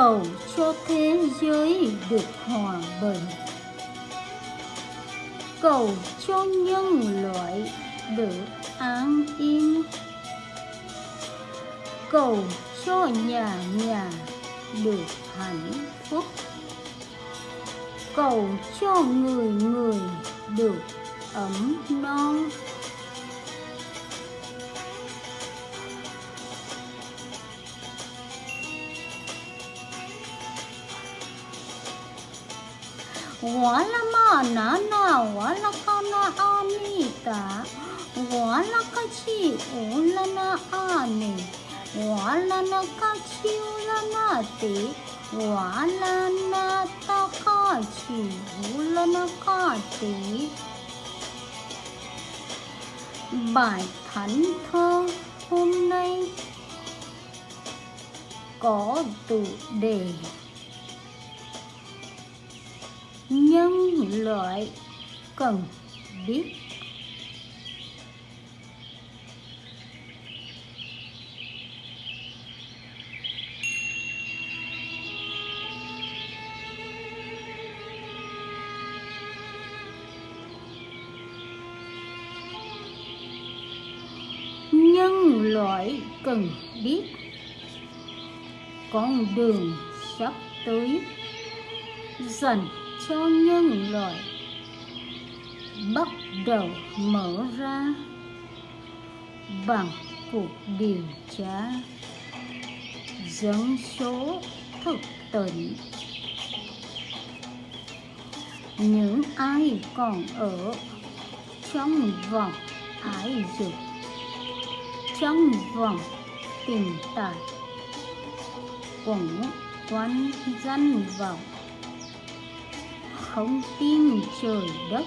cầu cho thế giới được hòa bình. Cầu cho nhân loại được an yên. Cầu cho nhà nhà được hạnh phúc. Cầu cho người người được ấm no. Wala na na wala kana anita. Wala kachi ula, na, ani. Wala, na, kachi, ula, na, te. Wala, na, ta takachi ula, na, kate. Bài thánh thơ hôm nay có tựa đề. Nhân loại cần biết. Nhân loại cần biết. Con đường sắp tới. Dành cho nhân loại bắt đầu mở ra bằng cuộc điều tra dân số thực tỉnh. Những ai còn ở trong vòng ái dục, trong vòng tình tài cũng quanh danh vọng không tin trời đất.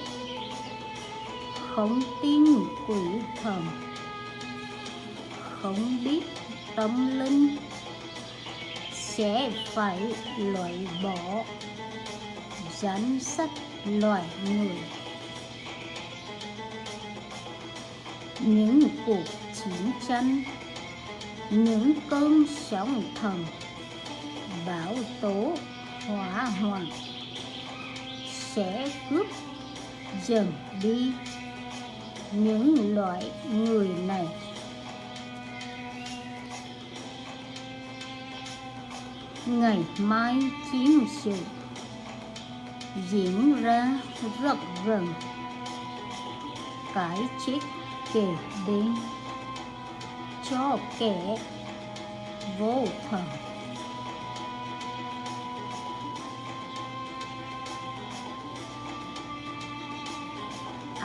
Không tin quỷ thần. Không biết tâm linh sẽ phải loại bỏ danh sách loài người. Những cuộc chiến tranh, những cơn sóng thần bão tố hỏa hoạn sẽ cướp dần đi những loại người này. Ngày mai chiến sự diễn ra rất gần cái chết kề bên cho kẻ vô thần.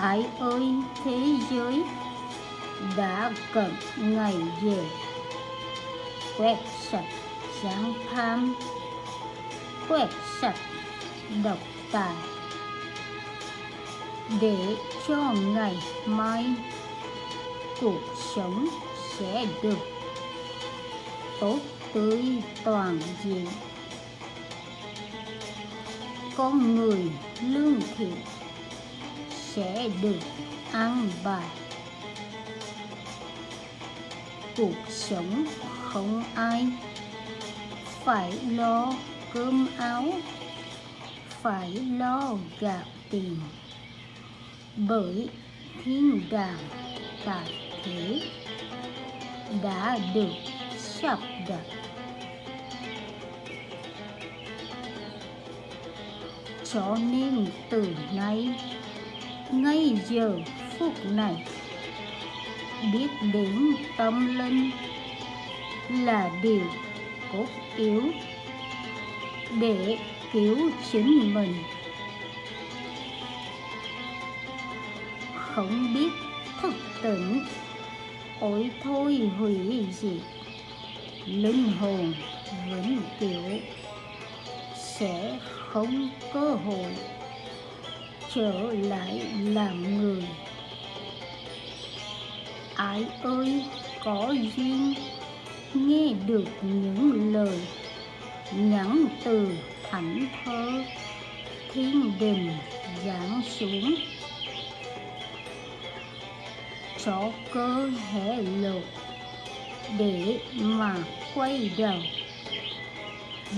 Ai ơi, thế giới đã cận ngày về. Quét sạch giáng tham quét sạch độc tài. Để cho ngày mai cuộc sống sẽ được tốt tươi toàn diện. Con người lương thiện sẽ được an bài. Cuộc sống không ai phải lo cơm áo, phải lo gạo tiền. Bởi thiên đàng tại thế đã được sắp đặt. Cho nên từ nay ngay giờ, phút này, biết đến tâm linh là điều cốt yếu để cứu chính mình. Không biết thức tỉnh, ôi thôi hủy diệt. Linh hồn vĩnh cửu sẽ không cơ hội trở lại làm người. Ai ơi, có duyên, nghe được những lời nhắn từ thảnh thơ, thiên đình giáng xuống. Cho cơ hệ lột để mà quay đầu,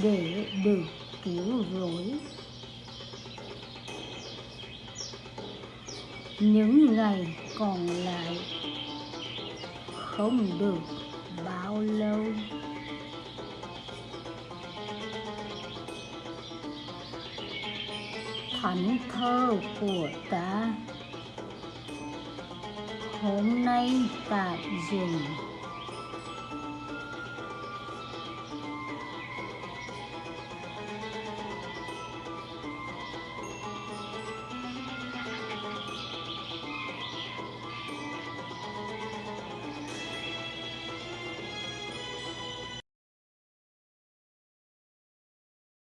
để được cứu rỗi. Những ngày còn lại không được bao lâu. Thánh thơ của ta, hôm nay tạm dừng.